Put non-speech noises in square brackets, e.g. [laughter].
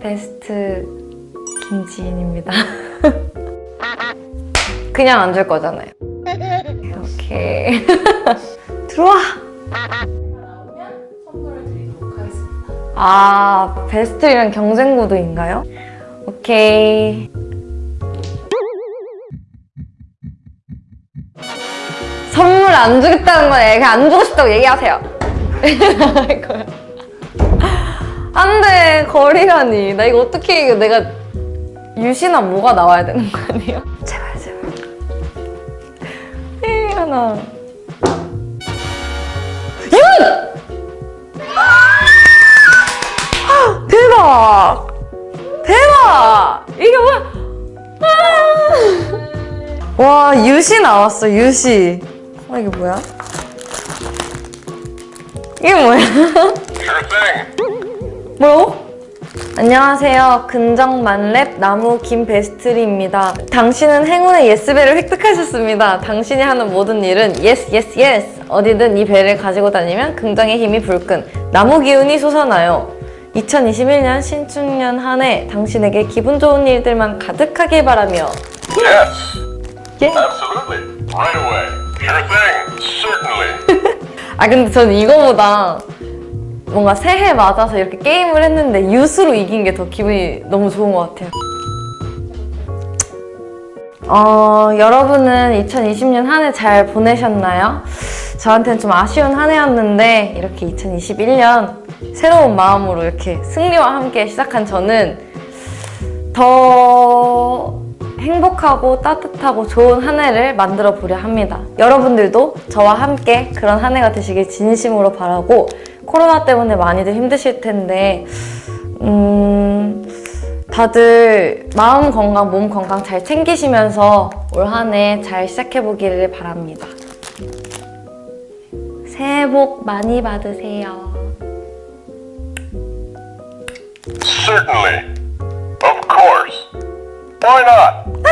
베스트 김지인입니다. [laughs] 그냥 안 줄 거잖아요. 오케이. [laughs] 들어와! 아, 베스트이랑 경쟁 구도인가요? 오케이. 선물 안 주겠다는 거예요. 그냥 안 주고 싶다고 얘기하세요. [laughs] 거리라니. 나 이거 어떻게 이겨. 내가 유시나 뭐가 나와야 되는 거 아니에요? [laughs] 제발, 제발. 에이, 하나. 윤! 대박! 대박! 이게 뭐야? 아! 와, 유시 나왔어, 유시. 어, 이게 뭐야? 이게 뭐야? 뭐라고? 안녕하세요. 긍정만렙 나무 김베스트리입니다. 당신은 행운의 yes bell을 획득하셨습니다. 당신이 하는 모든 일은 yes yes yes 어디든 이 벨을 가지고 다니면 긍정의 힘이 불끈 나무 기운이 솟아나요. 2021년 신축년 한 해 당신에게 기분 좋은 일들만 가득하길 바라며 Yes, 예. absolutely. Right away. Sure thing. Certainly. [laughs] 아 근데 저는 이거보다 뭔가 새해 맞아서 이렇게 게임을 했는데 유수로 이긴 게 더 기분이 너무 좋은 것 같아요. 어, 여러분은 2020년 한 해 잘 보내셨나요? 저한테는 좀 아쉬운 한 해였는데 이렇게 2021년 새로운 마음으로 이렇게 승리와 함께 시작한 저는 더 행복하고 따뜻하고 좋은 한 해를 만들어 보려 합니다. 여러분들도 저와 함께 그런 한 해가 되시길 진심으로 바라고 코로나 때문에 많이들 힘드실 텐데 음, 다들 마음 건강, 몸 건강 잘 챙기시면서 올 한 해 잘 시작해 보기를 바랍니다. 새해 복 많이 받으세요. Certainly. Of course. Why not?